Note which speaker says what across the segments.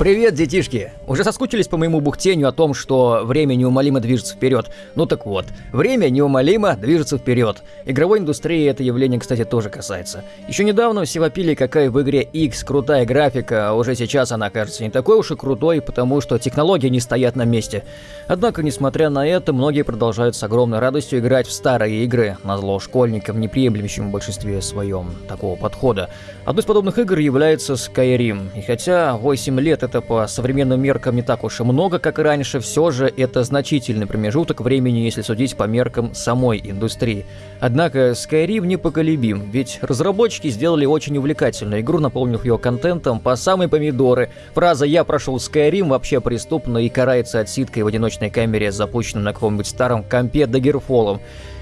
Speaker 1: Привет, детишки! Уже соскучились по моему бухтению о том, что время неумолимо движется вперед? Ну так вот, время неумолимо движется вперед. Игровой индустрии это явление, кстати, тоже касается. Еще недавно все вопили, какая в игре X крутая графика, а уже сейчас она кажется не такой уж и крутой, потому что технологии не стоят на месте. Однако, несмотря на это, многие продолжают с огромной радостью играть в старые игры, на зло школьникам, не приемлющим в большинстве своем такого подхода. Одной из подобных игр является Skyrim, и хотя 8 лет это по современным меркам не так уж и много, как и раньше, все же это значительный промежуток времени, если судить по меркам самой индустрии. Однако Skyrim непоколебим, ведь разработчики сделали очень увлекательную игру, наполнив ее контентом по самые помидоры. Фраза «я прошел Skyrim» вообще преступна и карается отсидкой в одиночной камере, запущенной на каком-нибудь старом компе Даггерфолом.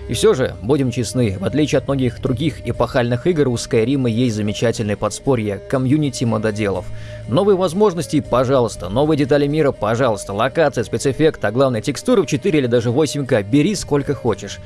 Speaker 1: И все же, будем честны, в отличие от многих других эпохальных игр, у Skyrim есть замечательное подспорье – комьюнити мододелов. Новые возможности – пожалуйста, новые детали мира – пожалуйста, локация, спецэффект, а главное текстуры в 4 или даже 8К – бери сколько хочешь.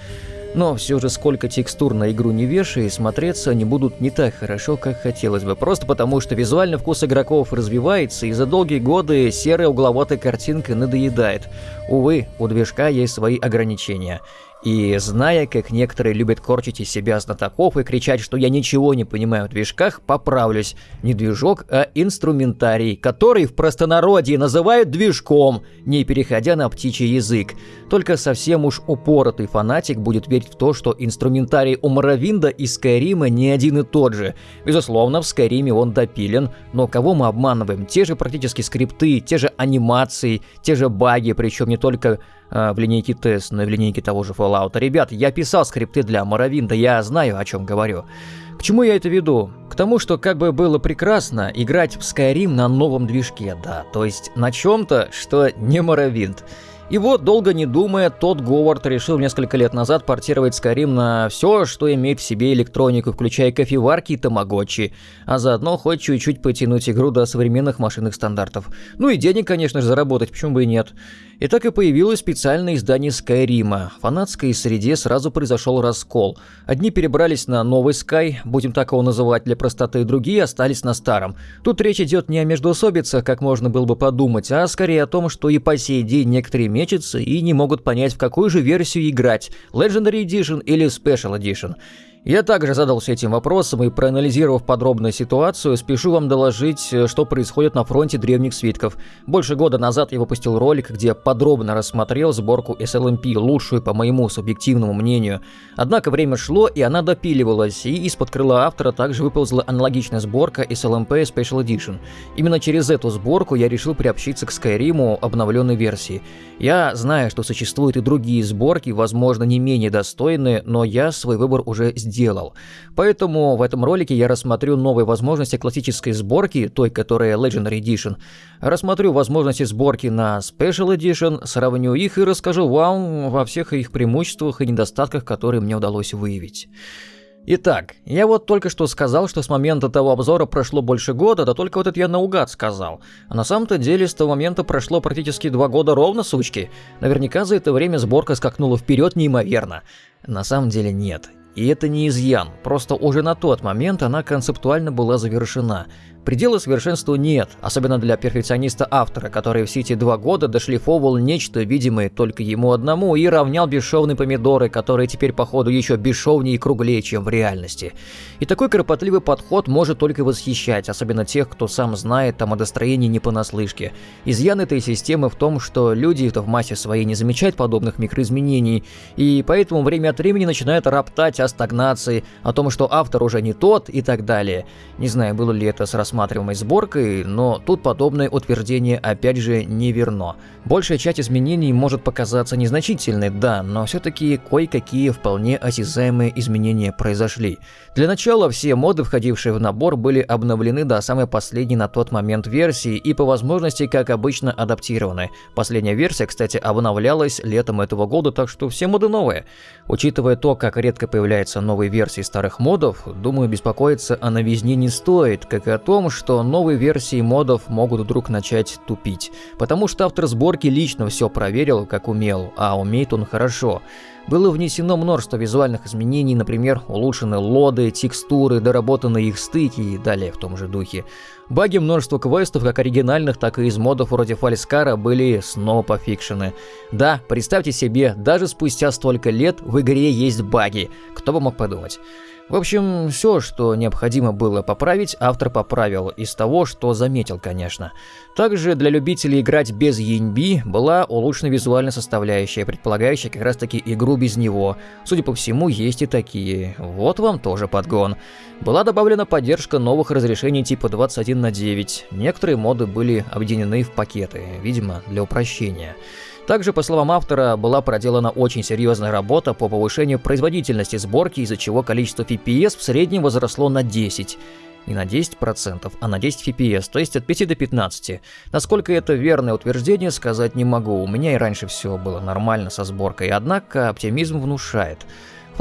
Speaker 1: Но все же сколько текстур на игру не вешай, смотреться они будут не так хорошо, как хотелось бы. Просто потому, что визуальный вкус игроков развивается, и за долгие годы серая угловатая картинка надоедает. Увы, у движка есть свои ограничения. И зная, как некоторые любят корчить из себя знатоков и кричать, что я ничего не понимаю в движках, поправлюсь. Не движок, а инструментарий, который в простонародье называют движком, не переходя на птичий язык. Только совсем уж упоротый фанатик будет верить в то, что инструментарий у Моровинда и Скайрима не один и тот же. Безусловно, в Скайриме он допилен, но кого мы обманываем? Те же практически скрипты, те же анимации, те же баги, причем не только в линейке тест, но и в линейке того же Fallout. Ребят, я писал скрипты для Моровинда, я знаю, о чем говорю. К чему я это веду? К тому, что как бы было прекрасно играть в Skyrim на новом движке, да, то есть на чем-то, что не Моровинд. И вот, долго не думая, тот Говард решил несколько лет назад портировать Skyrim на все, что имеет в себе электронику, включая кофеварки и тамагочи, а заодно хоть чуть-чуть потянуть игру до современных машинных стандартов. Ну и денег, конечно же, заработать, почему бы и нет. И так и появилось специальное издание Скайрима. В фанатской среде сразу произошел раскол. Одни перебрались на новый Sky, будем так его называть для простоты, другие остались на старом. Тут речь идет не о междоусобицах, как можно было бы подумать, а скорее о том, что и по сей день некоторые мечутся и не могут понять, в какую же версию играть – Legendary Edition или Special Edition. Я также задался этим вопросом и, проанализировав подробно ситуацию, спешу вам доложить, э, что происходит на фронте древних свитков. Больше года назад я выпустил ролик, где подробно рассмотрел сборку SLMP, лучшую по моему субъективному мнению. Однако время шло, и она допиливалась, и из-под крыла автора также выползла аналогичная сборка SLMP Special Edition. Именно через эту сборку я решил приобщиться к Skyrim обновленной версии. Я знаю, что существуют и другие сборки, возможно, не менее достойные, но я свой выбор уже сделал сделал. Поэтому в этом ролике я рассмотрю новые возможности классической сборки, той, которая Legendary Edition, рассмотрю возможности сборки на Special Edition, сравню их и расскажу вам во всех их преимуществах и недостатках, которые мне удалось выявить. Итак, я вот только что сказал, что с момента того обзора прошло больше года, да только вот это я наугад сказал. А на самом-то деле с того момента прошло практически два года ровно, сучки. Наверняка за это время сборка скакнула вперед неимоверно. На самом деле нет. И это не изъян, просто уже на тот момент она концептуально была завершена. Предела совершенству нет, особенно для перфекциониста-автора, который все эти два года дошлифовывал нечто, видимое только ему одному, и равнял бесшовные помидоры, которые теперь, походу, еще бесшовнее и круглее, чем в реальности. И такой кропотливый подход может только восхищать, особенно тех, кто сам знает о модостроении не понаслышке. Изъян этой системы в том, что люди-то в массе своей не замечают подобных микроизменений, и поэтому время от времени начинают роптать о стагнации, о том, что автор уже не тот и так далее. Не знаю, было ли это с рассматриваемой сборкой, но тут подобное утверждение опять же не верно. Большая часть изменений может показаться незначительной, да, но все-таки кое-какие вполне осязаемые изменения произошли. Для начала все моды, входившие в набор, были обновлены до самой последней на тот момент версии и по возможности, как обычно, адаптированы. Последняя версия, кстати, обновлялась летом этого года, так что все моды новые. Учитывая то, как редко появляются новые версии старых модов, думаю, беспокоиться о новизне не стоит, как и о том, что новые версии модов могут вдруг начать тупить. Потому что автор сборки лично все проверил, как умел, а умеет он хорошо. было внесено множество визуальных изменений, например, улучшены лоды, текстуры, доработаны их стыки и далее в том же духе. Баги множества квестов, как оригинальных, так и из модов вроде Фальскара, были снова пофикшены. Да, представьте себе, даже спустя столько лет в игре есть баги. Кто бы мог подумать. В общем, все, что необходимо было поправить, автор поправил из того, что заметил, конечно. Также для любителей играть без ENB была улучшена визуальная составляющая, предполагающая как раз таки игру без него. Судя по всему, есть и такие. Вот вам тоже подгон. Была добавлена поддержка новых разрешений типа 21 на 9. Некоторые моды были объединены в пакеты, видимо, для упрощения. Также, по словам автора, была проделана очень серьезная работа по повышению производительности сборки, из-за чего количество FPS в среднем возросло на 10 не на 10%, а на 10 FPS, то есть от 5 до 15. Насколько это верное утверждение, сказать не могу. У меня и раньше все было нормально со сборкой, однако оптимизм внушает.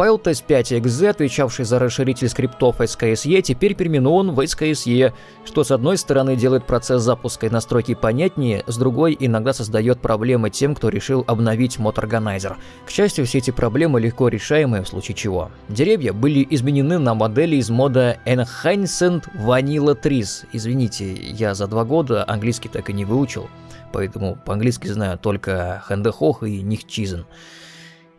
Speaker 1: Файл test5.exe, отвечавший за расширитель скриптов SKSE, теперь переименован в SKSE, что с одной стороны делает процесс запуска и настройки понятнее, с другой иногда создает проблемы тем, кто решил обновить мод Organizer. К счастью, все эти проблемы легко решаемые в случае чего. Деревья были изменены на модели из мода Enhanced Vanilla Trees. Извините, я за два года английский так и не выучил, поэтому по-английски знаю только Хендехох и Нихчизен.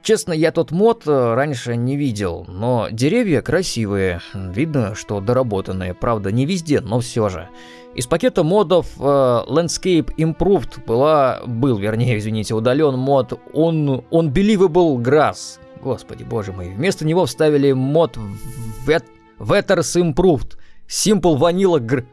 Speaker 1: Честно, я тот мод э, раньше не видел, но деревья красивые, видно, что доработанные, правда не везде, но все же. Из пакета модов э, Landscape Improved была, был, вернее, извините, удален мод Un, Unbelievable Grass. Господи, боже мой. Вместо него вставили мод Vet, Vetters Improved. Simple Vanilla Gr...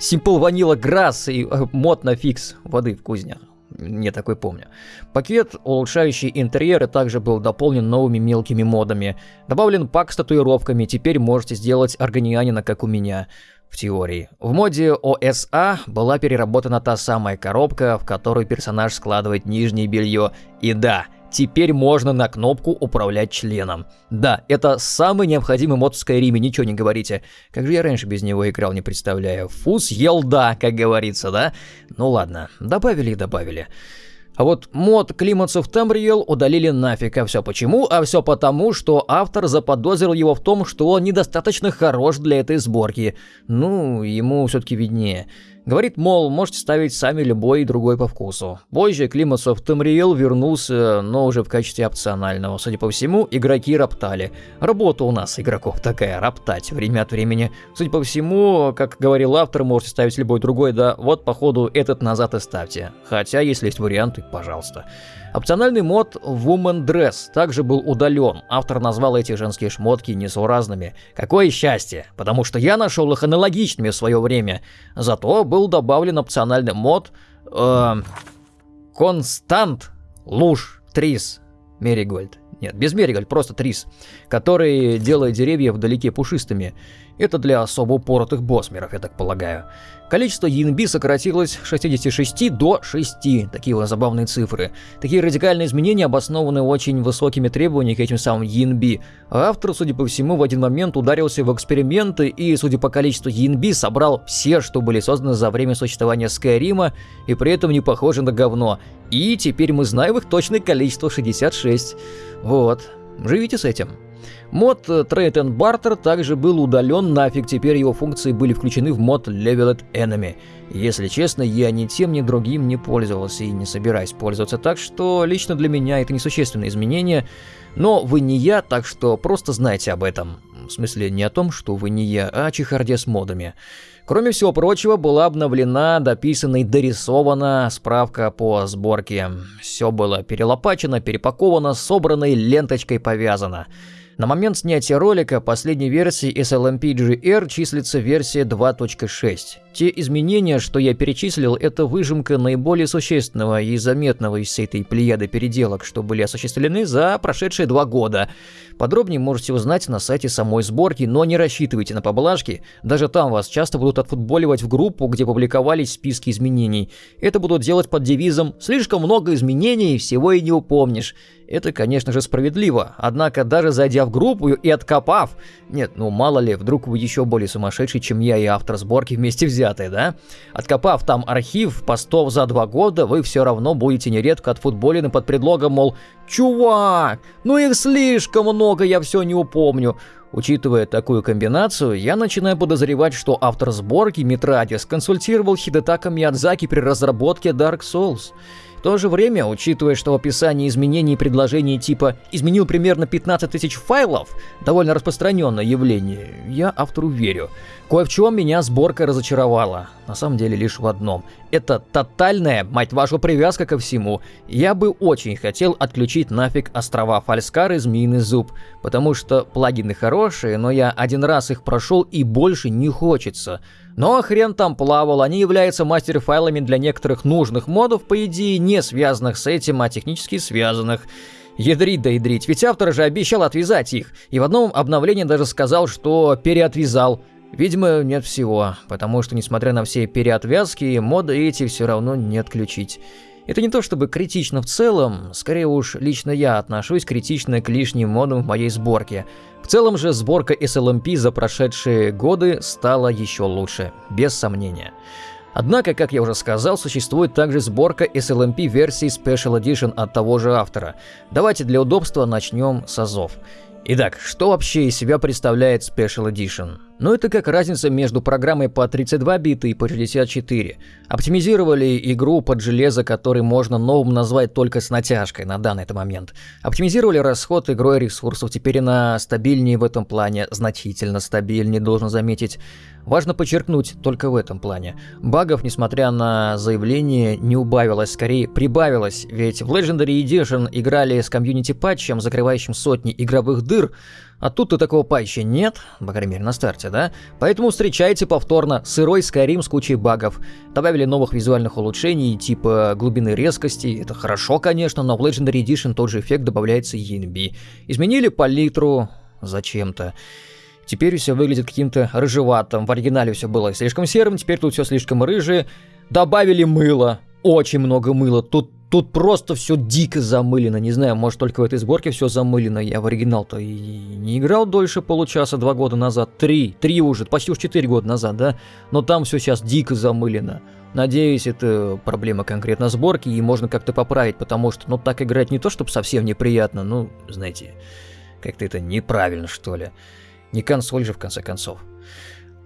Speaker 1: Simple Vanilla Grass и э, мод на фикс воды в кузнях не такой помню. Пакет, улучшающий интерьеры, также был дополнен новыми мелкими модами. Добавлен пак с татуировками, теперь можете сделать органианина, как у меня в теории. В моде OSA была переработана та самая коробка, в которую персонаж складывает нижнее белье. И да, Теперь можно на кнопку управлять членом. Да, это самый необходимый мод в Skyrim, ничего не говорите. Как же я раньше без него играл, не представляю. Фус елда, как говорится, да? Ну ладно, добавили и добавили. А вот мод Климатс of Tamriel удалили нафиг, а все почему? А все потому, что автор заподозрил его в том, что он недостаточно хорош для этой сборки. Ну, ему все-таки виднее. Говорит, мол, можете ставить сами любой другой по вкусу. Позже Климасов Тамриел вернулся, но уже в качестве опционального. Судя по всему, игроки роптали. Работа у нас, игроков, такая, роптать время от времени. Судя по всему, как говорил автор, можете ставить любой другой, да вот, походу, этот назад и ставьте. Хотя, если есть варианты, пожалуйста. Опциональный мод Woman Dress также был удален. Автор назвал эти женские шмотки несуразными. Какое счастье, потому что я нашел их аналогичными в свое время. Зато был добавлен опциональный мод э, Констант Луж Трис Меригольд. Нет, без Меригольд, просто Трис, который делает деревья вдалеке пушистыми. Это для особо упоротых босмеров, я так полагаю. Количество ENB сократилось с 66 до 6. Такие вот забавные цифры. Такие радикальные изменения обоснованы очень высокими требованиями к этим самым ENB. автор, судя по всему, в один момент ударился в эксперименты и, судя по количеству ENB, собрал все, что были созданы за время существования Скайрима, и при этом не похожи на говно. И теперь мы знаем их точное количество 66. Вот. Живите с этим. Мод Trade and Barter также был удален нафиг, теперь его функции были включены в мод Leveled Enemy. Если честно, я ни тем, ни другим не пользовался и не собираюсь пользоваться, так что лично для меня это несущественное изменение, но вы не я, так что просто знайте об этом. В смысле, не о том, что вы не я, а о чехарде с модами. Кроме всего прочего, была обновлена, дописана и дорисована справка по сборке. Все было перелопачено, перепаковано, собрано и ленточкой повязано. На момент снятия ролика последней версии SLMP-GR числится версия 2.6. Те изменения, что я перечислил, это выжимка наиболее существенного и заметного из всей этой плеяды переделок, что были осуществлены за прошедшие два года. Подробнее можете узнать на сайте самой сборки, но не рассчитывайте на поблажки, даже там вас часто будут отфутболивать в группу, где публиковались списки изменений. Это будут делать под девизом «Слишком много изменений, всего и не упомнишь». Это, конечно же, справедливо. Однако, даже зайдя в группу и откопав... Нет, ну мало ли, вдруг вы еще более сумасшедший, чем я и автор сборки вместе взятые, да? Откопав там архив постов за два года, вы все равно будете нередко отфутболены под предлогом, мол, «Чувак, ну их слишком много, я все не упомню». Учитывая такую комбинацию, я начинаю подозревать, что автор сборки Митрадис консультировал Хидетака Миядзаки при разработке Dark Souls. В то же время, учитывая, что в описании изменений предложений типа «изменил примерно 15 тысяч файлов» довольно распространенное явление, я автору верю. Кое в чем меня сборка разочаровала. На самом деле лишь в одном. Это тотальная, мать вашу, привязка ко всему. Я бы очень хотел отключить нафиг острова Фальскар и Змеиный Зуб, потому что плагины хорошие, но я один раз их прошел и больше не хочется. Но хрен там плавал, они являются мастер-файлами для некоторых нужных модов, по идее, не связанных с этим, а технически связанных. Ядрить да ядрить, ведь автор же обещал отвязать их, и в одном обновлении даже сказал, что переотвязал. Видимо, нет всего, потому что, несмотря на все переотвязки, моды эти все равно не отключить. Это не то чтобы критично в целом, скорее уж лично я отношусь критично к лишним модам в моей сборке. В целом же сборка SLMP за прошедшие годы стала еще лучше, без сомнения. Однако, как я уже сказал, существует также сборка SLMP версии Special Edition от того же автора. Давайте для удобства начнем с азов. Итак, что вообще из себя представляет Special Edition? Ну это как разница между программой по 32 бита и по 64. Оптимизировали игру под железо, который можно новым назвать только с натяжкой на данный момент. Оптимизировали расход игрой ресурсов, теперь она стабильнее в этом плане, значительно стабильнее, должен заметить. Важно подчеркнуть только в этом плане. Багов, несмотря на заявление, не убавилось, скорее прибавилось, ведь в Legendary Edition играли с комьюнити патчем, закрывающим сотни игровых дыр, а тут-то такого патча нет, по крайней мере на старте, да? Поэтому встречайте повторно сырой Skyrim с кучей багов. Добавили новых визуальных улучшений, типа глубины резкости, это хорошо, конечно, но в Legendary Edition тот же эффект добавляется ENB. Изменили палитру зачем-то. Теперь все выглядит каким-то рыжеватым. В оригинале все было слишком серым, теперь тут все слишком рыжее. Добавили мыло. Очень много мыла. Тут Тут просто все дико замылено. Не знаю, может только в этой сборке все замылено. Я в оригинал-то и не играл дольше получаса, два года назад. Три, три уже, почти уж четыре года назад, да? Но там все сейчас дико замылено. Надеюсь, это проблема конкретно сборки, и можно как-то поправить, потому что, ну, так играть не то, чтобы совсем неприятно, ну, знаете, как-то это неправильно, что ли. Не консоль же, в конце концов.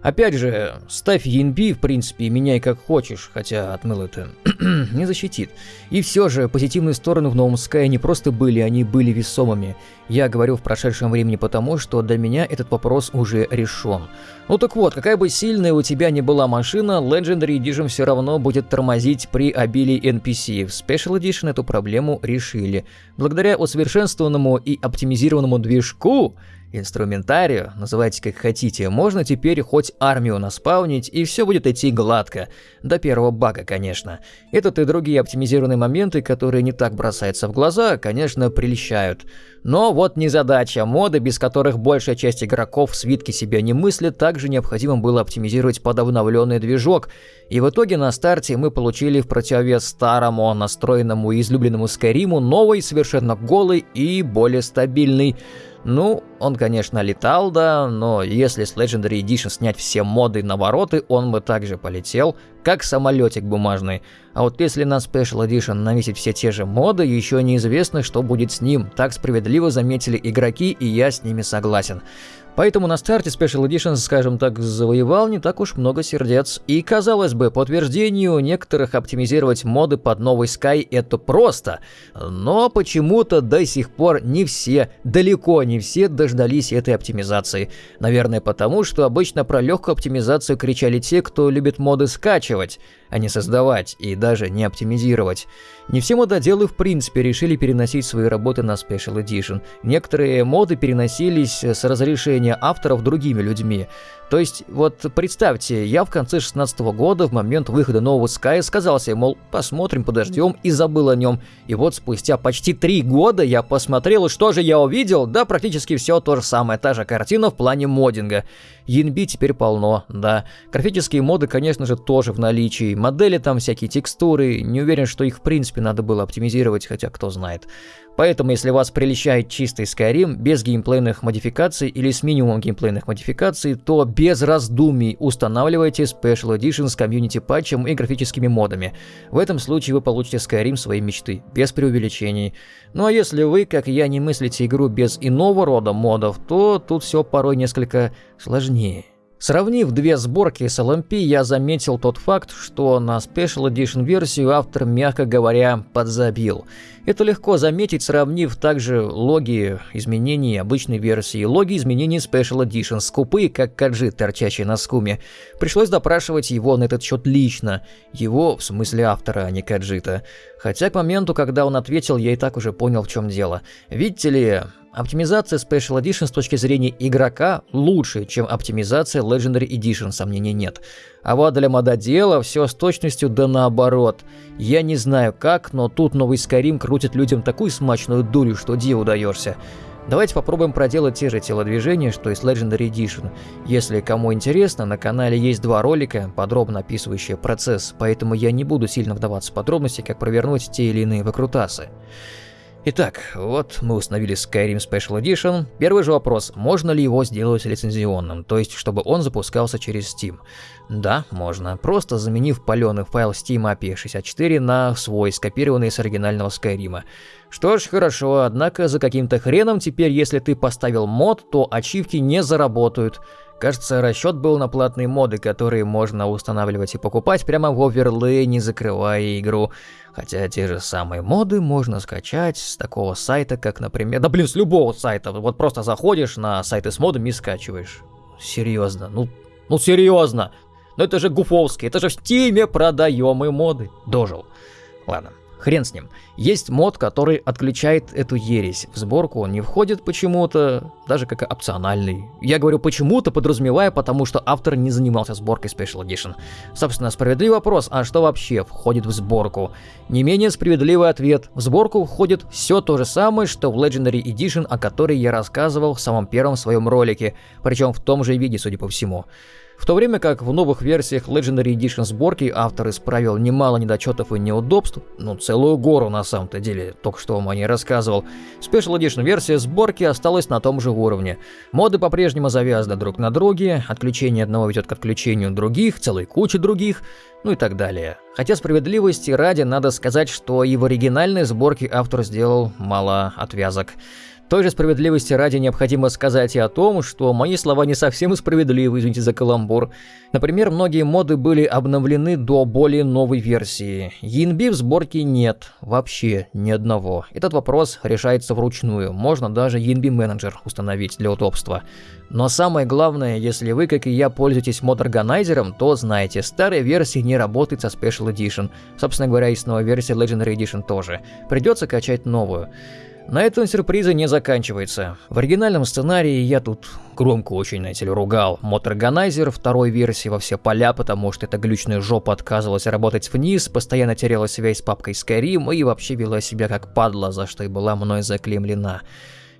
Speaker 1: Опять же, ставь ENB, в принципе, и меняй как хочешь, хотя отмыл это не защитит. И все же, позитивные стороны в новом Sky не просто были, они были весомыми. Я говорю в прошедшем времени потому, что для меня этот вопрос уже решен. Ну так вот, какая бы сильная у тебя ни была машина, Legendary Edition все равно будет тормозить при обилии NPC. В Special Edition эту проблему решили. Благодаря усовершенствованному и оптимизированному движку, инструментарию, называйте как хотите, можно теперь хоть армию наспаунить, и все будет идти гладко. До первого бага, конечно. Этот и другие оптимизированные моменты, которые не так бросаются в глаза, конечно, прельщают. Но вот незадача. Моды, без которых большая часть игроков в свитке себя не мыслит, также необходимо было оптимизировать под обновленный движок. И в итоге на старте мы получили в противовес старому, настроенному и излюбленному Скайриму новый, совершенно голый и более стабильный. Ну, он, конечно, летал, да, но если с Legendary Edition снять все моды на вороты, он бы также полетел, как самолетик бумажный. А вот если на Special Edition навесить все те же моды, еще неизвестно, что будет с ним. Так справедливо заметили игроки, и я с ними согласен. Поэтому на старте Special Edition, скажем так, завоевал не так уж много сердец. И казалось бы, по утверждению некоторых оптимизировать моды под новый Sky это просто. Но почему-то до сих пор не все, далеко не все дождались этой оптимизации. Наверное потому, что обычно про легкую оптимизацию кричали те, кто любит моды скачивать а не создавать и даже не оптимизировать. Не все мододелы в принципе решили переносить свои работы на Special Edition. Некоторые моды переносились с разрешения авторов другими людьми. То есть, вот представьте, я в конце 16 года, в момент выхода нового Sky, сказал себе, мол, посмотрим, подождем, и забыл о нем. И вот спустя почти три года я посмотрел, и что же я увидел? Да, практически все то же самое, та же картина в плане моддинга. ENB теперь полно, да. Графические моды, конечно же, тоже в наличии. Модели там, всякие текстуры. Не уверен, что их в принципе надо было оптимизировать, хотя кто знает. Поэтому, если вас приличает чистый Skyrim без геймплейных модификаций или с минимумом геймплейных модификаций, то без раздумий устанавливайте Special Edition с комьюнити патчем и графическими модами. В этом случае вы получите Skyrim своей мечты, без преувеличений. Ну а если вы, как я, не мыслите игру без иного рода модов, то тут все порой несколько сложнее. Сравнив две сборки с LMP, я заметил тот факт, что на Special Edition версию автор, мягко говоря, подзабил. Это легко заметить, сравнив также логи изменений обычной версии и логи изменений Special Edition, скупые, как каджи, торчащие на скуме. Пришлось допрашивать его на этот счет лично. Его, в смысле автора, а не каджита. Хотя к моменту, когда он ответил, я и так уже понял, в чем дело. Видите ли, Оптимизация Special Edition с точки зрения игрока лучше, чем оптимизация Legendary Edition, сомнений нет. А вот для мододела все с точностью да наоборот. Я не знаю как, но тут новый Skyrim крутит людям такую смачную дурю, что диву даешься. Давайте попробуем проделать те же телодвижения, что и с Legendary Edition. Если кому интересно, на канале есть два ролика, подробно описывающие процесс, поэтому я не буду сильно вдаваться в подробности, как провернуть те или иные выкрутасы. Итак, вот мы установили Skyrim Special Edition. Первый же вопрос, можно ли его сделать лицензионным, то есть чтобы он запускался через Steam? Да, можно, просто заменив паленый файл Steam API 64 на свой, скопированный с оригинального Skyrim. Что ж, хорошо, однако за каким-то хреном теперь, если ты поставил мод, то ачивки не заработают. Кажется, расчет был на платные моды, которые можно устанавливать и покупать прямо в оверлей, не закрывая игру. Хотя те же самые моды можно скачать с такого сайта, как, например... Да блин, с любого сайта. Вот просто заходишь на сайты с модами и скачиваешь. Серьезно, ну... Ну серьезно! Ну это же гуфовский, это же в Steam е продаемые моды. Дожил. Ладно, Хрен с ним. Есть мод, который отключает эту ересь. В сборку он не входит почему-то, даже как опциональный. Я говорю почему-то, подразумевая, потому что автор не занимался сборкой Special Edition. Собственно, справедливый вопрос, а что вообще входит в сборку? Не менее справедливый ответ. В сборку входит все то же самое, что в Legendary Edition, о которой я рассказывал в самом первом своем ролике, причем в том же виде, судя по всему. В то время как в новых версиях Legendary Edition сборки автор исправил немало недочетов и неудобств, ну целую гору на самом-то деле, только что вам о ней рассказывал, Special Edition версия сборки осталась на том же уровне. Моды по-прежнему завязаны друг на друге, отключение одного ведет к отключению других, целой кучи других, ну и так далее. Хотя справедливости ради надо сказать, что и в оригинальной сборке автор сделал мало отвязок. Той же справедливости ради необходимо сказать и о том, что мои слова не совсем справедливы, извините за каламбур. Например, многие моды были обновлены до более новой версии. ENB в сборке нет, вообще ни одного. Этот вопрос решается вручную, можно даже ENB менеджер установить для удобства. Но самое главное, если вы, как и я, пользуетесь мод-органайзером, то знаете, старая версия не работает со Special Edition. Собственно говоря, и с новой версией Legendary Edition тоже. Придется качать новую. На этом сюрпризы не заканчиваются. В оригинальном сценарии я тут громко очень, знаете ли, ругал мод-органайзер второй версии во все поля, потому что эта глючная жопа отказывалась работать вниз, постоянно теряла связь с папкой Skyrim и вообще вела себя как падла, за что и была мной заклемлена.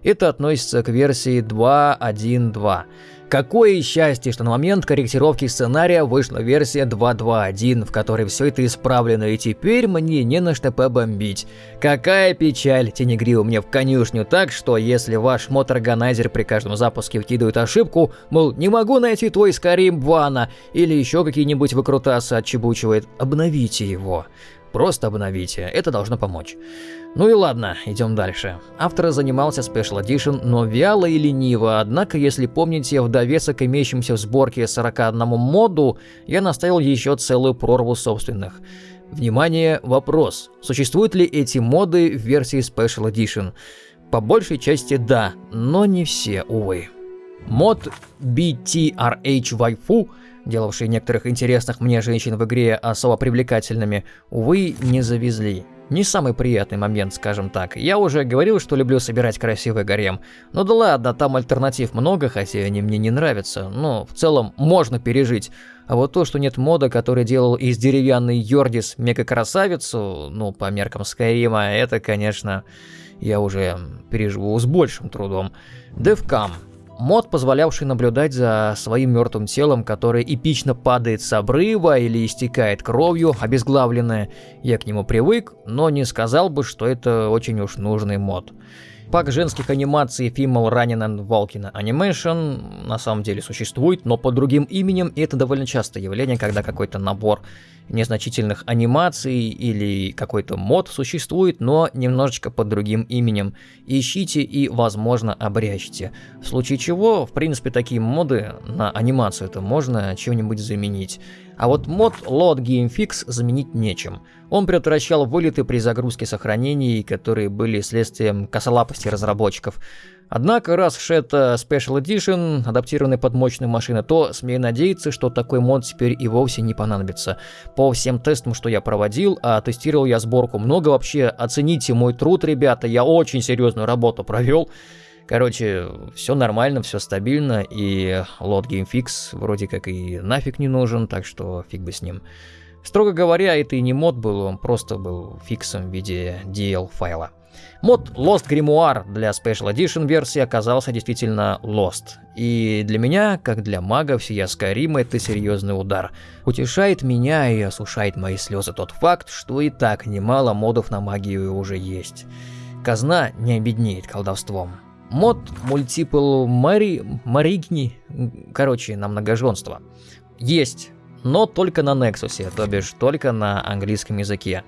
Speaker 1: Это относится к версии 2.1.2. Какое счастье, что на момент корректировки сценария вышла версия 2.2.1, в которой все это исправлено, и теперь мне не на что побомбить. Какая печаль, Тенегрил мне в конюшню так, что если ваш мод-органайзер при каждом запуске вкидывает ошибку, мол, не могу найти твой Skyrim Вана, или еще какие-нибудь выкрутасы отчебучивает, обновите его. Просто обновите, это должно помочь. Ну и ладно, идем дальше. Автор занимался Special Edition, но вяло и лениво, однако, если помните, в довесок имеющимся в сборке 41 моду, я наставил еще целую прорву собственных. Внимание, вопрос. Существуют ли эти моды в версии Special Edition? По большей части да, но не все, увы. Мод BTRH Waifu делавшие некоторых интересных мне женщин в игре особо привлекательными, увы, не завезли. Не самый приятный момент, скажем так. Я уже говорил, что люблю собирать красивый гарем. Ну да ладно, там альтернатив много, хотя они мне не нравятся. Но в целом можно пережить. А вот то, что нет мода, который делал из деревянной Йордис мега-красавицу, ну, по меркам Скайрима, это, конечно, я уже переживу с большим трудом. Девкам. Мод, позволявший наблюдать за своим мертвым телом, которое эпично падает с обрыва или истекает кровью, обезглавленное. Я к нему привык, но не сказал бы, что это очень уж нужный мод. Пак женских анимаций Female Running and Walking Animation на самом деле существует, но под другим именем, и это довольно частое явление, когда какой-то набор незначительных анимаций или какой-то мод существует, но немножечко под другим именем. Ищите и, возможно, обрящите. В случае чего, в принципе, такие моды на анимацию это можно чем-нибудь заменить. А вот мод Load Game Fix заменить нечем. Он предотвращал вылеты при загрузке сохранений, которые были следствием косолапости разработчиков. Однако, раз уж это Special Edition, адаптированный под мощные машины, то смею надеяться, что такой мод теперь и вовсе не понадобится. По всем тестам, что я проводил, а тестировал я сборку много вообще, оцените мой труд, ребята, я очень серьезную работу провел. Короче, все нормально, все стабильно, и лот GameFix вроде как и нафиг не нужен, так что фиг бы с ним. Строго говоря, это и не мод был, он просто был фиксом в виде DL файла. Мод Lost Grimoire для Special Edition версии оказался действительно Lost. И для меня, как для мага всея Skyrim, это серьезный удар. Утешает меня и осушает мои слезы тот факт, что и так немало модов на магию уже есть. Казна не обеднеет колдовством. Мод Multiple Мари... Маригни, короче, на многоженство. Есть, но только на Nexus, то бишь только на английском языке.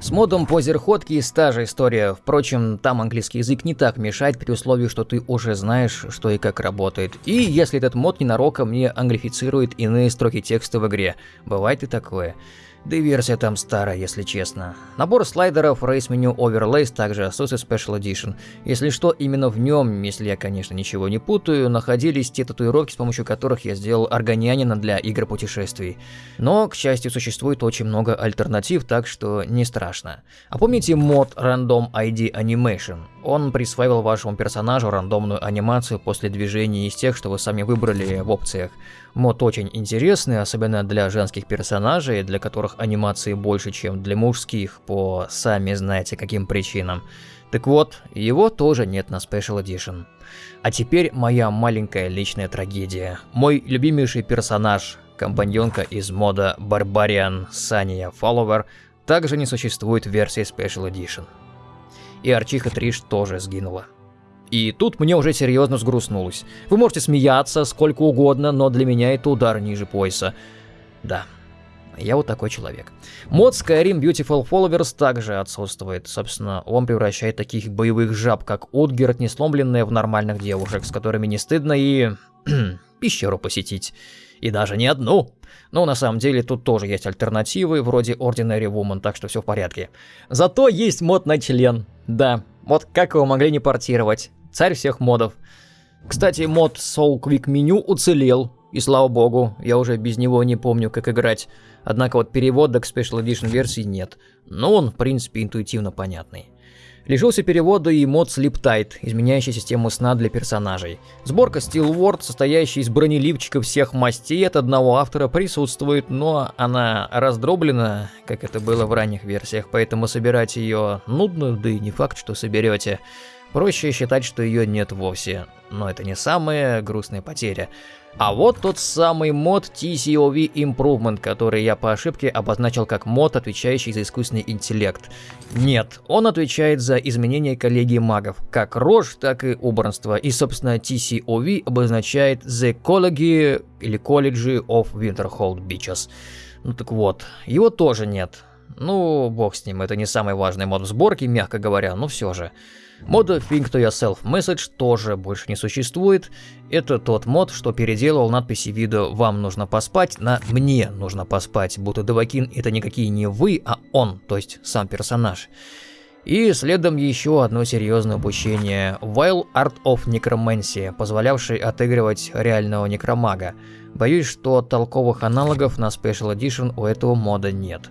Speaker 1: С модом по зерходке та же история, впрочем, там английский язык не так мешает при условии, что ты уже знаешь, что и как работает. И если этот мод ненароком не англифицирует иные строки текста в игре, бывает и такое. Да и версия там старая, если честно. Набор слайдеров, Race Menu Overlays также отсутствует Special Edition. Если что, именно в нем, если я, конечно, ничего не путаю, находились те татуировки, с помощью которых я сделал органианина для игр путешествий. Но, к счастью, существует очень много альтернатив, так что не страшно. А помните мод Random ID Animation? Он присваивал вашему персонажу рандомную анимацию после движений из тех, что вы сами выбрали в опциях. Мод очень интересный, особенно для женских персонажей, для которых анимации больше, чем для мужских, по сами знаете каким причинам. Так вот, его тоже нет на Special Edition. А теперь моя маленькая личная трагедия. Мой любимейший персонаж, компаньонка из мода Barbarian Сания Follower, также не существует в версии Special Edition. И Арчиха Триш тоже сгинула. И тут мне уже серьезно сгрустнулось. Вы можете смеяться сколько угодно, но для меня это удар ниже пояса. Да, я вот такой человек. Мод Skyrim Beautiful Followers также отсутствует. Собственно, он превращает таких боевых жаб, как Утгерт, несломленные в нормальных девушек, с которыми не стыдно и... пещеру посетить. И даже не одну. Но на самом деле тут тоже есть альтернативы, вроде Ordinary Woman, так что все в порядке. Зато есть мод на член. Да, вот как его могли не портировать. Царь всех модов. Кстати, мод Soul Quick Menu уцелел, и слава богу, я уже без него не помню, как играть. Однако вот перевода к Special Edition версии нет, но он, в принципе, интуитивно понятный. Лишился перевода и мод Sleep Tight, изменяющий систему сна для персонажей. Сборка Steel Ward, состоящая из бронеливчиков всех мастей от одного автора, присутствует, но она раздроблена, как это было в ранних версиях, поэтому собирать ее нудно, да и не факт, что соберете. Проще считать, что ее нет вовсе, но это не самая грустная потеря. А вот тот самый мод TCOV Improvement, который я по ошибке обозначил как мод, отвечающий за искусственный интеллект. Нет, он отвечает за изменение коллегии магов, как рожь, так и убранство. И, собственно, TCOV обозначает The College или College of Winterhold Beaches. Ну так вот, его тоже нет. Ну, бог с ним, это не самый важный мод в сборке, мягко говоря, но все же. Мода Think to Yourself Message тоже больше не существует. Это тот мод, что переделал надписи вида «Вам нужно поспать» на «Мне нужно поспать», будто Девакин это никакие не вы, а он, то есть сам персонаж. И следом еще одно серьезное обучение – Wild Art of Necromancy, позволявший отыгрывать реального некромага. Боюсь, что толковых аналогов на Special Edition у этого мода нет.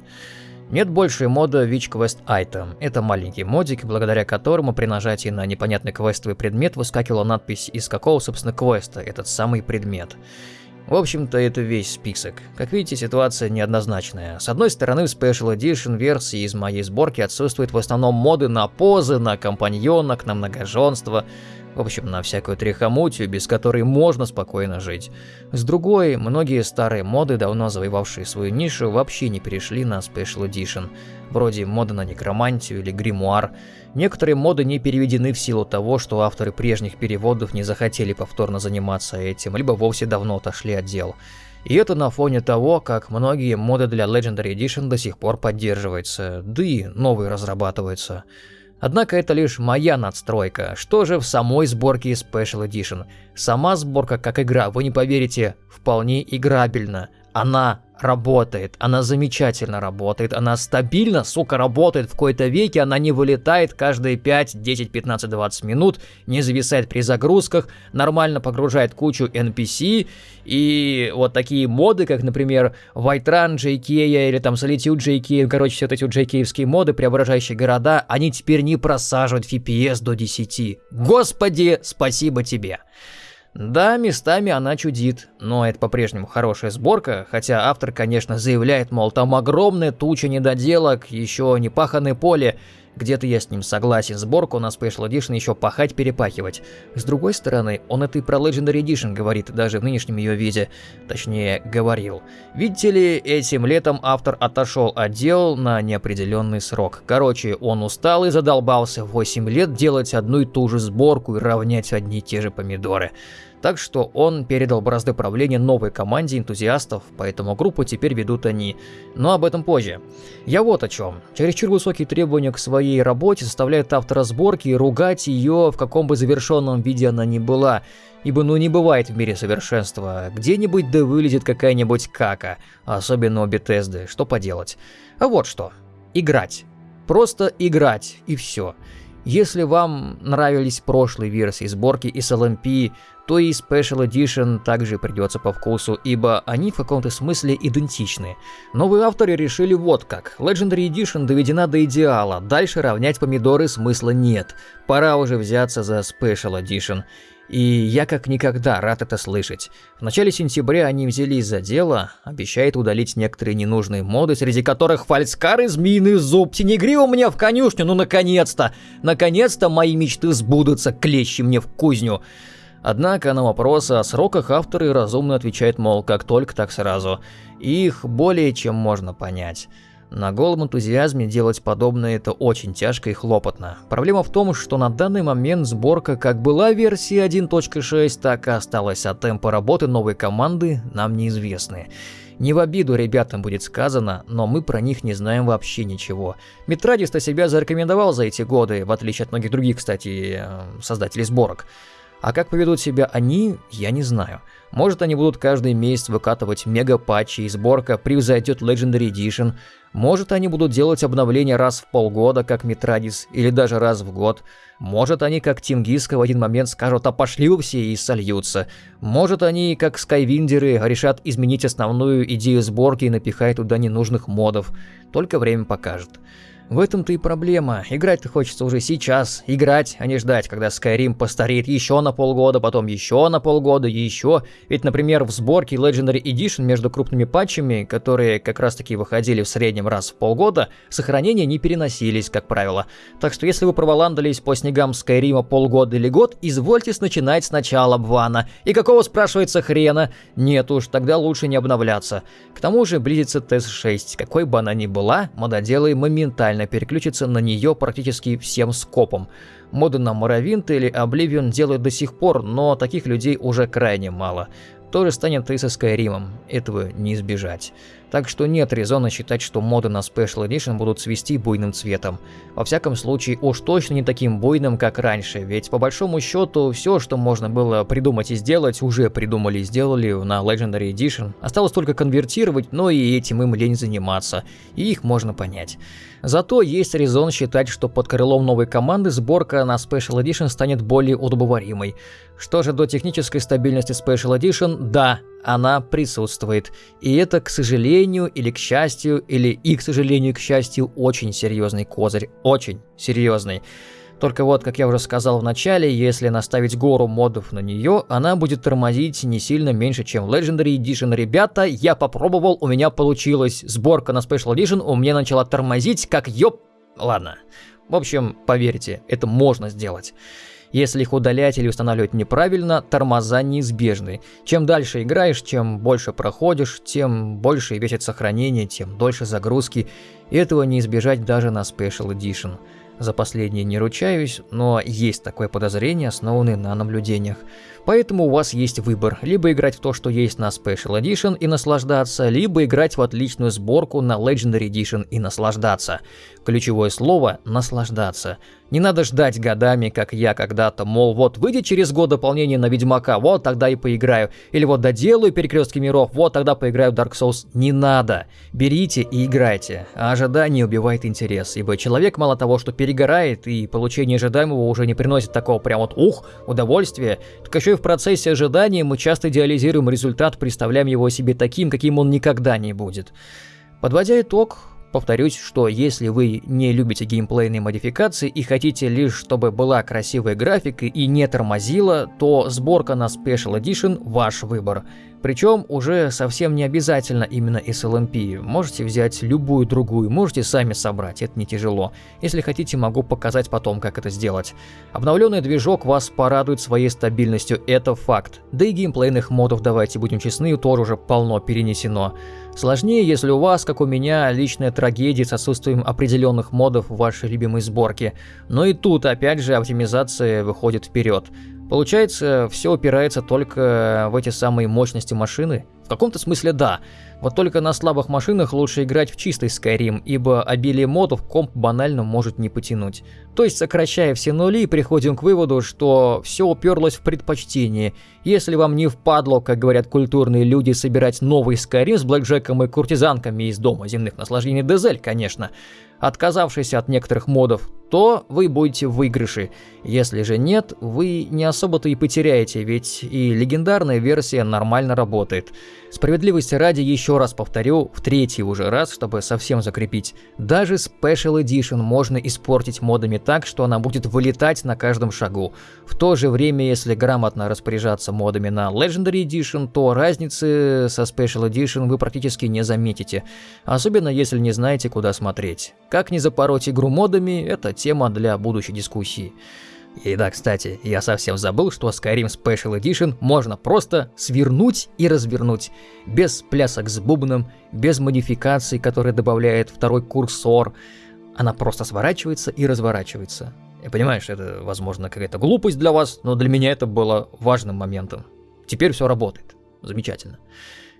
Speaker 1: Нет больше мода Witch Quest Item. Это маленький модик, благодаря которому при нажатии на непонятный квестовый предмет выскакивала надпись из какого, собственно, квеста этот самый предмет. В общем-то, это весь список. Как видите, ситуация неоднозначная. С одной стороны, в Special Edition версии из моей сборки отсутствуют в основном моды на позы, на компаньонок, на многоженство, в общем, на всякую трихомутию, без которой можно спокойно жить. С другой, многие старые моды, давно завоевавшие свою нишу, вообще не перешли на Special Edition, вроде моды на некромантию или гримуар. Некоторые моды не переведены в силу того, что авторы прежних переводов не захотели повторно заниматься этим, либо вовсе давно отошли от дел. И это на фоне того, как многие моды для Legendary Edition до сих пор поддерживаются, да и новые разрабатываются. Однако это лишь моя надстройка. Что же в самой сборке Special Edition? Сама сборка как игра, вы не поверите, вполне играбельна. Она работает, она замечательно работает, она стабильно, сука, работает в какой-то веке, она не вылетает каждые 5, 10, 15, 20 минут, не зависает при загрузках, нормально погружает кучу NPC, и вот такие моды, как, например, White Run JK или там Solitude JK, короче, все вот эти вот JK-евские моды, преображающие города, они теперь не просаживают FPS до 10. Господи, спасибо тебе! Да, местами она чудит, но это по-прежнему хорошая сборка, хотя автор, конечно, заявляет, мол, там огромная туча недоделок, еще не паханное поле. Где-то я с ним согласен, сборку на Special Edition еще пахать-перепахивать. С другой стороны, он это и про Legendary Edition говорит, даже в нынешнем ее виде. Точнее, говорил. Видите ли, этим летом автор отошел от дел на неопределенный срок. Короче, он устал и задолбался 8 лет делать одну и ту же сборку и равнять одни и те же помидоры. Так что он передал бразды правления новой команде энтузиастов, поэтому группу теперь ведут они. Но об этом позже. Я вот о чем. Чересчур высокие требования к своей работе заставляют автора сборки ругать ее в каком бы завершенном виде она ни была. Ибо ну не бывает в мире совершенства. Где-нибудь да вылезет какая-нибудь кака. Особенно у Bethesda. Что поделать. А вот что. Играть. Просто играть. И все. Если вам нравились прошлые версии сборки из LMP, то и Special Edition также придется по вкусу, ибо они в каком-то смысле идентичны. Новые авторы решили вот как. Legendary Edition доведена до идеала, дальше равнять помидоры смысла нет. Пора уже взяться за Special Edition. И я как никогда рад это слышать. В начале сентября они взялись за дело, обещает удалить некоторые ненужные моды, среди которых фальскар и змеиный зуб. Тенегри у меня в конюшню, ну наконец-то! Наконец-то мои мечты сбудутся, клещи мне в кузню. Однако на вопросы о сроках авторы разумно отвечают, мол, как только, так сразу. их более чем можно понять. На голом энтузиазме делать подобное это очень тяжко и хлопотно. Проблема в том, что на данный момент сборка как была версии 1.6, так и осталась, а темпы работы новой команды нам неизвестны. Не в обиду ребятам будет сказано, но мы про них не знаем вообще ничего. Метрадист себя зарекомендовал за эти годы, в отличие от многих других, кстати, э, создателей сборок. А как поведут себя они, я не знаю. Может они будут каждый месяц выкатывать мега-патчи и сборка превзойдет Legendary Edition. Может они будут делать обновления раз в полгода, как Митрадис, или даже раз в год. Может они, как Тимгиска, в один момент скажут «а пошли вы все» и сольются. Может они, как Скайвиндеры, решат изменить основную идею сборки и напихать туда ненужных модов. Только время покажет. В этом-то и проблема. Играть-то хочется уже сейчас. Играть, а не ждать, когда Skyrim постареет еще на полгода, потом еще на полгода, еще. Ведь, например, в сборке Legendary Edition между крупными патчами, которые как раз таки выходили в среднем раз в полгода, сохранения не переносились, как правило. Так что если вы проволандались по снегам Скайрима полгода или год, извольте начинать сначала Бвана. И какого, спрашивается, хрена? Нет уж, тогда лучше не обновляться. К тому же близится ТС-6. Какой бы она ни была, мододелы моментально моментально переключится на нее практически всем скопом. Моды на Моровинт или Обливион делают до сих пор, но таких людей уже крайне мало. То же станет и со Скайримом, этого не избежать. Так что нет резона считать, что моды на Special Edition будут свести буйным цветом. Во всяком случае, уж точно не таким буйным, как раньше, ведь по большому счету все, что можно было придумать и сделать, уже придумали и сделали на Legendary Edition. Осталось только конвертировать, но и этим им лень заниматься, и их можно понять. Зато есть резон считать, что под крылом новой команды сборка на Special Edition станет более удобоваримой. Что же до технической стабильности Special Edition, да, она присутствует. И это, к сожалению или к счастью, или и к сожалению и к счастью, очень серьезный козырь. Очень серьезный. Только вот, как я уже сказал в начале, если наставить гору модов на нее, она будет тормозить не сильно меньше, чем Legendary Edition. Ребята, я попробовал, у меня получилось. Сборка на Special Edition у меня начала тормозить, как ёп... Ладно. В общем, поверьте, это можно сделать. Если их удалять или устанавливать неправильно, тормоза неизбежны. Чем дальше играешь, чем больше проходишь, тем больше весит сохранение, тем дольше загрузки. Этого не избежать даже на Special Edition. За последнее не ручаюсь, но есть такое подозрение, основанное на наблюдениях. Поэтому у вас есть выбор. Либо играть в то, что есть на Special Edition и наслаждаться, либо играть в отличную сборку на Legendary Edition и наслаждаться. Ключевое слово – наслаждаться. Не надо ждать годами, как я когда-то, мол, вот выйдет через год дополнение на Ведьмака, вот тогда и поиграю. Или вот доделаю Перекрестки миров, вот тогда поиграю в Dark Souls. Не надо. Берите и играйте. А ожидание убивает интерес, ибо человек мало того, что перегорает, и получение ожидаемого уже не приносит такого прям вот ух, удовольствия, так еще и в процессе ожидания мы часто идеализируем результат, представляем его себе таким, каким он никогда не будет. Подводя итог, Повторюсь, что если вы не любите геймплейные модификации и хотите лишь, чтобы была красивая графика и не тормозила, то сборка на Special Edition – ваш выбор. Причем уже совсем не обязательно именно SLMP. Можете взять любую другую, можете сами собрать, это не тяжело. Если хотите, могу показать потом, как это сделать. Обновленный движок вас порадует своей стабильностью, это факт. Да и геймплейных модов, давайте будем честны, тоже уже полно перенесено. Сложнее, если у вас, как у меня, личная трагедия с отсутствием определенных модов в вашей любимой сборке. Но и тут, опять же, оптимизация выходит вперед. Получается, все упирается только в эти самые мощности машины? В каком-то смысле да. Вот только на слабых машинах лучше играть в чистый Skyrim, ибо обилие модов комп банально может не потянуть. То есть, сокращая все нули, приходим к выводу, что все уперлось в предпочтение. Если вам не впадло, как говорят культурные люди, собирать новый Skyrim с блэкджеком и куртизанками из Дома земных наслаждений Дезель, конечно, отказавшись от некоторых модов, то вы будете в выигрыше. Если же нет, вы не особо-то и потеряете, ведь и легендарная версия нормально работает. Справедливости ради еще раз повторю, в третий уже раз, чтобы совсем закрепить. Даже Special Edition можно испортить модами так, что она будет вылетать на каждом шагу. В то же время, если грамотно распоряжаться модами на Legendary Edition, то разницы со Special Edition вы практически не заметите. Особенно если не знаете, куда смотреть. Как не запороть игру модами, это тема для будущей дискуссии. И да, кстати, я совсем забыл, что Skyrim Special Edition можно просто свернуть и развернуть. Без плясок с бубном, без модификаций, которые добавляет второй курсор. Она просто сворачивается и разворачивается. Я понимаю, что это, возможно, какая-то глупость для вас, но для меня это было важным моментом. Теперь все работает. Замечательно.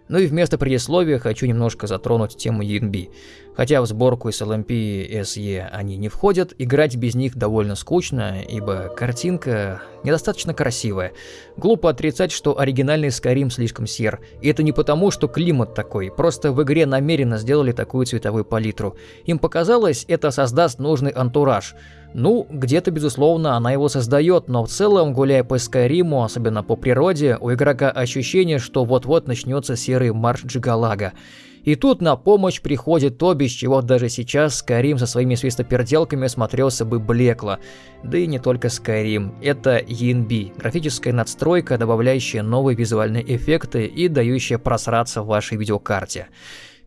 Speaker 1: Ну и вместо предисловия хочу немножко затронуть тему ENB. Хотя в сборку SLMP и SE они не входят, играть без них довольно скучно, ибо картинка недостаточно красивая. Глупо отрицать, что оригинальный Skyrim слишком сер. И это не потому, что климат такой, просто в игре намеренно сделали такую цветовую палитру. Им показалось, это создаст нужный антураж. Ну, где-то, безусловно, она его создает, но в целом, гуляя по Скайриму, особенно по природе, у игрока ощущение, что вот-вот начнется серый марш Джигалага. И тут на помощь приходит то, без чего даже сейчас Skyrim со своими свистоперделками смотрелся бы блекло. Да и не только Skyrim. Это ENB, графическая надстройка, добавляющая новые визуальные эффекты и дающая просраться в вашей видеокарте.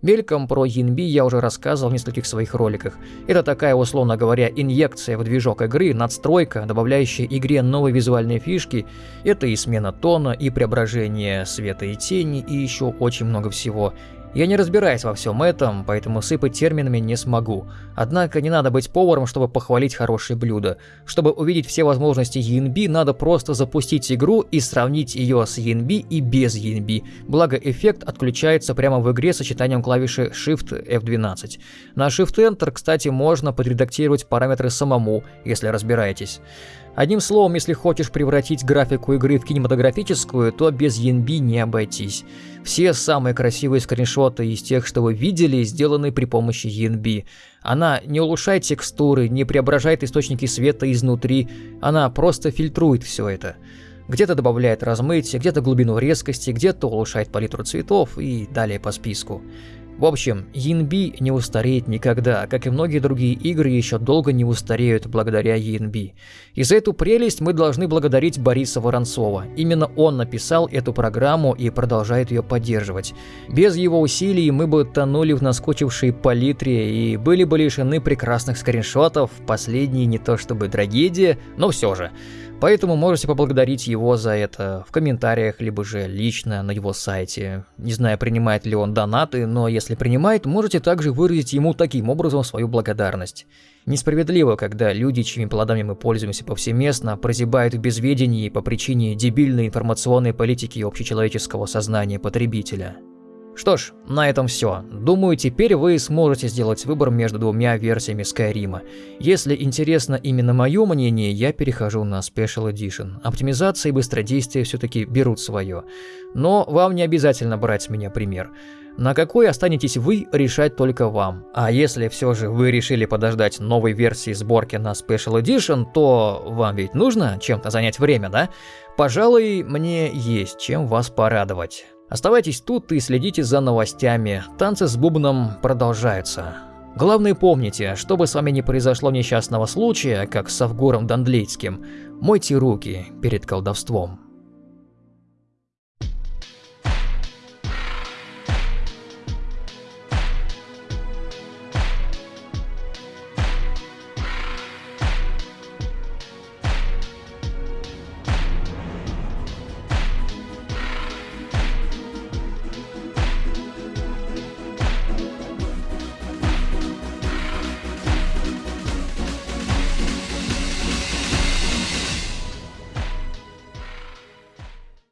Speaker 1: Мельком про Янби я уже рассказывал в нескольких своих роликах. Это такая, условно говоря, инъекция в движок игры, надстройка, добавляющая игре новые визуальные фишки. Это и смена тона, и преображение света и тени, и еще очень много всего. Я не разбираюсь во всем этом, поэтому сыпать терминами не смогу. Однако не надо быть поваром, чтобы похвалить хорошее блюдо. Чтобы увидеть все возможности ENB, надо просто запустить игру и сравнить ее с ENB и без ENB. Благо эффект отключается прямо в игре сочетанием клавиши Shift F12. На Shift Enter, кстати, можно подредактировать параметры самому, если разбираетесь. Одним словом, если хочешь превратить графику игры в кинематографическую, то без ENB не обойтись. Все самые красивые скриншоты из тех, что вы видели, сделаны при помощи ENB. Она не улучшает текстуры, не преображает источники света изнутри, она просто фильтрует все это. Где-то добавляет размытие, где-то глубину резкости, где-то улучшает палитру цветов и далее по списку. В общем, ENB не устареет никогда, как и многие другие игры еще долго не устареют благодаря ENB. И за эту прелесть мы должны благодарить Бориса Воронцова. Именно он написал эту программу и продолжает ее поддерживать. Без его усилий мы бы тонули в наскочившей палитре и были бы лишены прекрасных скриншотов, последние не то чтобы трагедия, но все же. Поэтому можете поблагодарить его за это в комментариях, либо же лично на его сайте. Не знаю, принимает ли он донаты, но если принимает, можете также выразить ему таким образом свою благодарность. Несправедливо, когда люди, чьими плодами мы пользуемся повсеместно, прозябают в безведении по причине дебильной информационной политики общечеловеческого сознания потребителя. Что ж, на этом все. Думаю, теперь вы сможете сделать выбор между двумя версиями Skyrim. Если интересно именно мое мнение, я перехожу на Special Edition. Оптимизация и быстродействие все-таки берут свое. Но вам не обязательно брать с меня пример. На какой останетесь вы, решать только вам. А если все же вы решили подождать новой версии сборки на Special Edition, то вам ведь нужно чем-то занять время, да? Пожалуй, мне есть чем вас порадовать. Оставайтесь тут и следите за новостями. Танцы с бубном продолжаются. Главное помните, чтобы с вами не произошло несчастного случая, как с Авгуром Дандлейским, мойте руки перед колдовством.